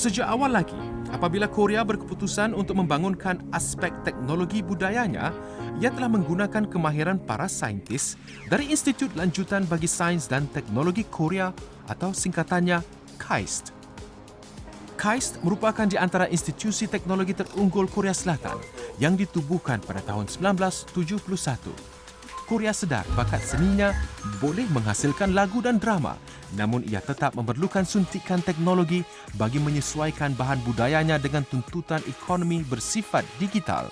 Sejak awal lagi, apabila Korea berkeputusan untuk membangunkan aspek teknologi budayanya, ia telah menggunakan kemahiran para saintis dari Institut Lanjutan bagi Sains dan Teknologi Korea atau singkatannya KAIST. KAIST merupakan di antara institusi teknologi terunggul Korea Selatan yang ditubuhkan pada tahun 1971. Korea sedar bakat seninya boleh menghasilkan lagu dan drama namun ia tetap memerlukan suntikan teknologi bagi menyesuaikan bahan budayanya dengan tuntutan ekonomi bersifat digital.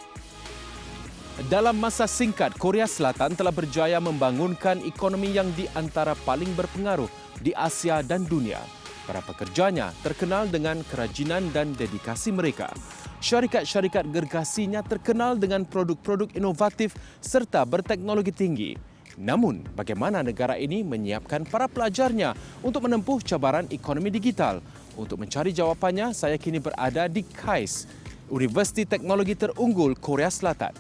Dalam masa singkat, Korea Selatan telah berjaya membangunkan ekonomi yang di antara paling berpengaruh di Asia dan dunia. Para pekerjanya terkenal dengan kerajinan dan dedikasi mereka. Syarikat-syarikat gergasinya terkenal dengan produk-produk inovatif serta berteknologi tinggi. Namun, bagaimana negara ini menyiapkan para pelajarnya untuk menempuh cabaran ekonomi digital? Untuk mencari jawapannya, saya kini berada di KAIS, Universiti Teknologi Terunggul Korea Selatan.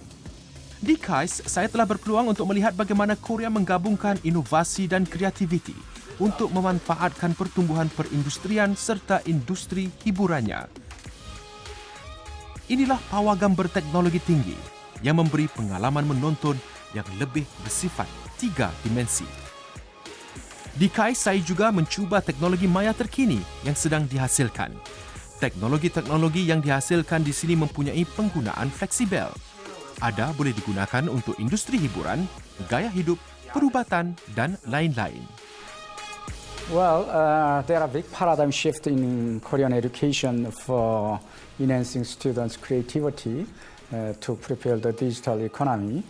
Di KAIS, saya telah berpeluang untuk melihat bagaimana Korea menggabungkan inovasi dan kreativiti untuk memanfaatkan pertumbuhan perindustrian serta industri hiburannya. Inilah pawagam berteknologi tinggi yang memberi pengalaman menonton yang lebih bersifat tiga dimensi. Di KAIS, saya juga mencuba teknologi maya terkini yang sedang dihasilkan. Teknologi-teknologi yang dihasilkan di sini mempunyai penggunaan fleksibel ada boleh digunakan untuk industri hiburan, gaya hidup, perubatan dan lain-lain. Well, uh, there are big paradigm shift in Korean education for enhancing students' creativity uh, to prepare the digital economy.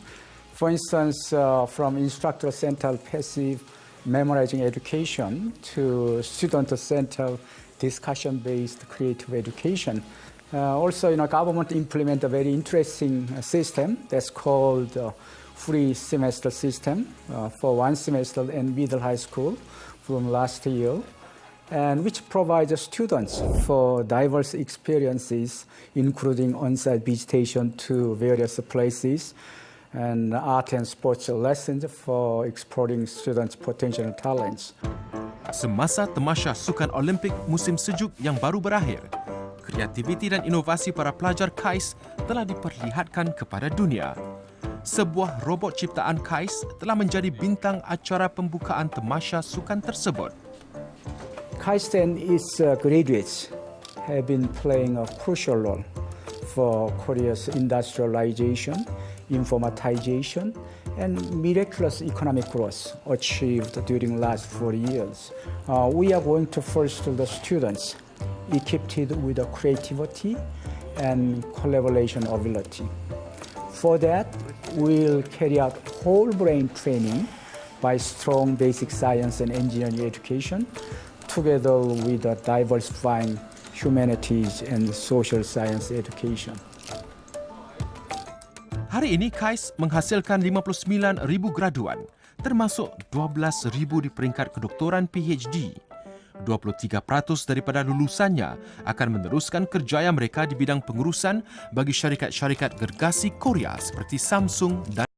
For instance, uh, from instructor-centered passive memorizing education to student-centered discussion-based creative education, uh, also, you know, government implement a very interesting uh, system that's called uh, free semester system uh, for one semester in middle high school from last year, and which provides students for diverse experiences, including on-site visitation to various places, and art and sports lessons for exploring students' potential talents. Semasa temasya Sukan Olimpik musim sejuk yang baru berakhir, kreativiti dan inovasi para pelajar KAIS telah diperlihatkan kepada dunia. Sebuah robot ciptaan KAIS telah menjadi bintang acara pembukaan temasya sukan tersebut. KAIS and its uh, graduates have been playing a crucial role for Korea's industrialization, informatization, and miraculous economic growth achieved during the last four years. Uh, we are going to foster the students equipped with a creativity and collaboration ability. For that, we'll carry out whole brain training by strong basic science and engineering education together with a diversifying humanities and social science education. Hari ini KAIS menghasilkan 59,000 graduan, termasuk 12,000 di peringkat kedoktoran PhD 23% daripada lulusannya akan meneruskan kerjaya mereka di bidang pengurusan bagi syarikat-syarikat gergasi Korea seperti Samsung dan